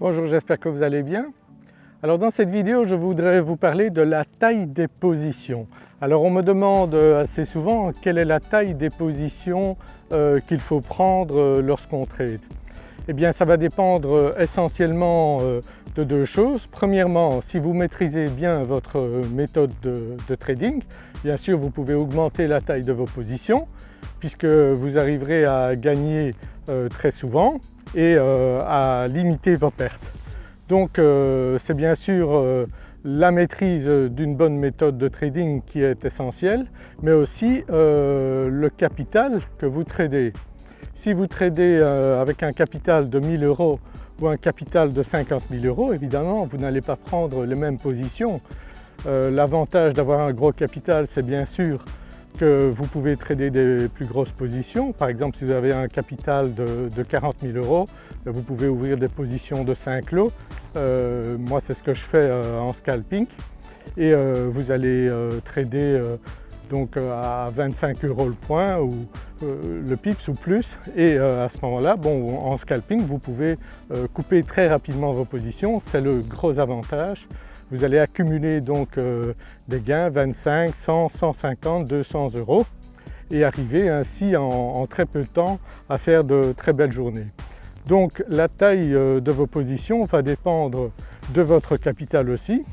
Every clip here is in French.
Bonjour, j'espère que vous allez bien. Alors dans cette vidéo je voudrais vous parler de la taille des positions. Alors on me demande assez souvent quelle est la taille des positions euh, qu'il faut prendre euh, lorsqu'on trade. Eh bien ça va dépendre euh, essentiellement de deux choses. Premièrement, si vous maîtrisez bien votre méthode de, de, trading, bien sûr vous pouvez augmenter la taille de vos positions puisque vous arriverez à gagner très souvent et à limiter vos pertes. Donc c'est bien sûr la maîtrise d'une bonne méthode de trading qui est essentielle, mais aussi euh, le capital que vous tradez. Si vous tradez euh, avec un capital de 1000 euros ou un capital de 50 000 euros, évidemment vous n'allez pas prendre les mêmes positions. Euh, l'avantage d'avoir un gros capital c'est bien sûr vous pouvez trader des plus grosses positions. Par exemple si vous avez un capital de, de 40 000 euros, vous pouvez ouvrir des positions de 5 lots euh, moi c'est ce que je fais euh, en scalping et euh, vous allez trader donc à 25 euros le point ou le pips ou plus et à ce moment-là, bon, en scalping vous pouvez couper très rapidement vos positions, c'est le gros avantage. Vous allez accumuler donc des gains 25, 100, 150, 200 euros et arriver ainsi en très peu de temps à faire de très belles journées. Donc la taille euh, de vos positions va dépendre de votre capital aussi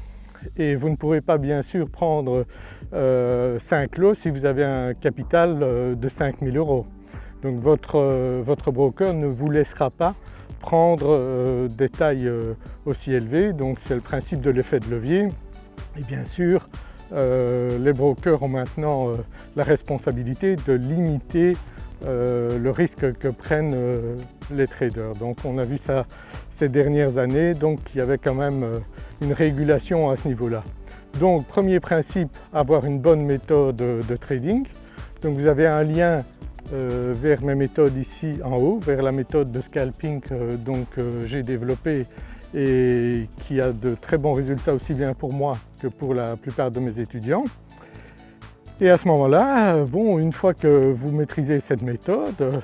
et vous ne pourrez pas bien sûr prendre 5 euh, lots si vous avez un capital euh, de 5000 euros. Donc votre, votre, broker ne vous laissera pas prendre des tailles aussi élevées, donc c'est le principe de l'effet de levier. Et bien sûr, les brokers ont maintenant la responsabilité de limiter euh, le risque que prennent euh, les traders. Donc on a vu ça ces dernières années, donc il y avait quand même euh, une régulation à ce niveau-là. Donc premier principe, avoir une bonne méthode de trading. Donc vous avez un lien vers mes méthodes ici en haut, vers la méthode de scalping que j'ai développée et qui a de très bons résultats aussi bien pour moi que pour la plupart de mes étudiants. Et à ce moment-là, bon, une fois que vous maîtrisez cette méthode,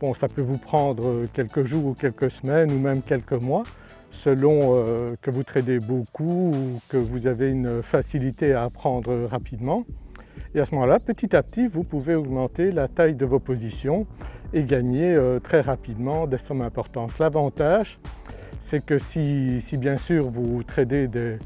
bon, ça peut vous prendre quelques jours ou quelques semaines ou même quelques mois selon euh, que vous tradez beaucoup ou que vous avez une facilité à apprendre rapidement. Et à ce moment-là, petit à petit, vous pouvez augmenter la taille de vos positions et gagner euh, très rapidement des sommes importantes. L'avantage, c'est que si, bien sûr vous tradez euh,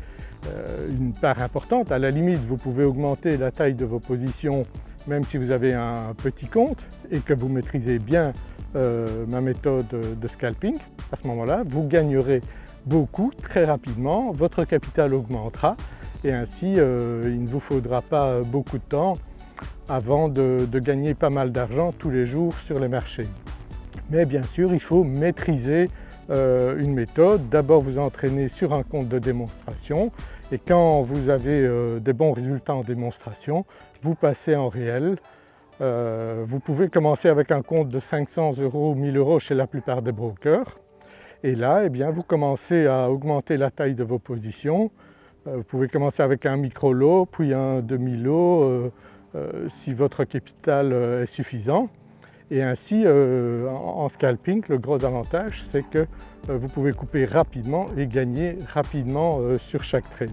une part importante. À la limite, vous pouvez augmenter la taille de vos positions même si vous avez un petit compte et que vous maîtrisez bien euh, ma méthode de scalping. À ce moment-là, vous gagnerez beaucoup très rapidement, votre capital augmentera et ainsi euh, il ne vous faudra pas beaucoup de temps avant de, gagner pas mal d'argent tous les jours sur les marchés. Mais bien sûr, il faut maîtriser euh, une méthode, d'abord vous entraîner sur un compte de démonstration et quand vous avez euh, des bons résultats en démonstration, vous passez en réel. Euh, vous pouvez commencer avec un compte de 500 euros ou 1000 euros chez la plupart des brokers et là eh bien, vous commencez à augmenter la taille de vos positions. Vous pouvez commencer avec un micro-lot, puis un demi-lot si votre capital est suffisant. Et ainsi euh, en scalping le gros avantage c'est que euh, vous pouvez couper rapidement et gagner rapidement euh, sur chaque trade.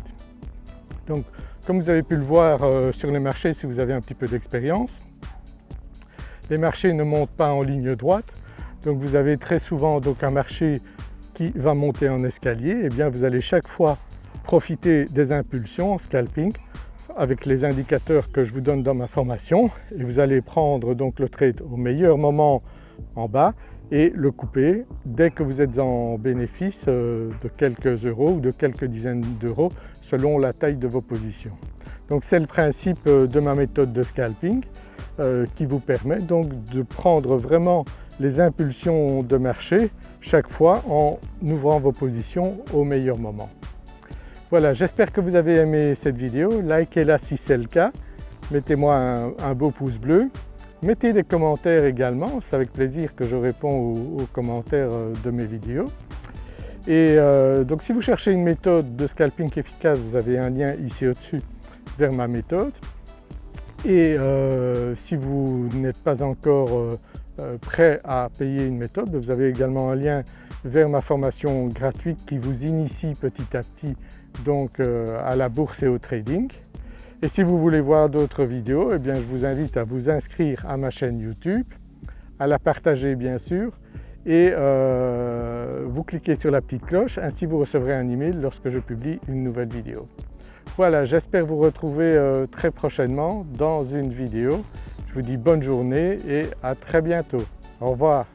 Donc comme vous avez pu le voir sur les marchés si vous avez un petit peu d'expérience, les marchés ne montent pas en ligne droite. Donc vous avez très souvent donc un marché qui va monter en escalier. Et eh bien vous allez chaque fois profiter des impulsions en scalping avec les indicateurs que je vous donne dans ma formation et vous allez prendre donc le trade au meilleur moment en bas et le couper dès que vous êtes en bénéfice euh, de quelques euros ou de quelques dizaines d'euros selon la taille de vos positions. Donc c'est le principe euh, de ma méthode de scalping euh, qui vous permet donc de prendre vraiment les impulsions de marché chaque fois en ouvrant vos positions au meilleur moment. Voilà, j'espère que vous avez aimé cette vidéo, likez-la si c'est le cas, mettez-moi un, beau pouce bleu, mettez des commentaires également, c'est avec plaisir que je réponds aux, commentaires euh, de mes vidéos. Et euh, donc si vous cherchez une méthode de scalping efficace, vous avez un lien ici au-dessus vers ma méthode. Et euh, si vous n'êtes pas encore prêt à payer une méthode, vous avez également un lien vers ma formation gratuite qui vous initie petit à petit donc à la bourse et au trading. Et si vous voulez voir d'autres vidéos, eh bien je vous invite à vous inscrire à ma chaîne YouTube, à la partager bien sûr et euh, vous cliquez sur la petite cloche, ainsi vous recevrez un email lorsque je publie une nouvelle vidéo. Voilà, j'espère vous retrouver euh, très prochainement dans une vidéo. Je vous dis bonne journée et à très bientôt. Au revoir.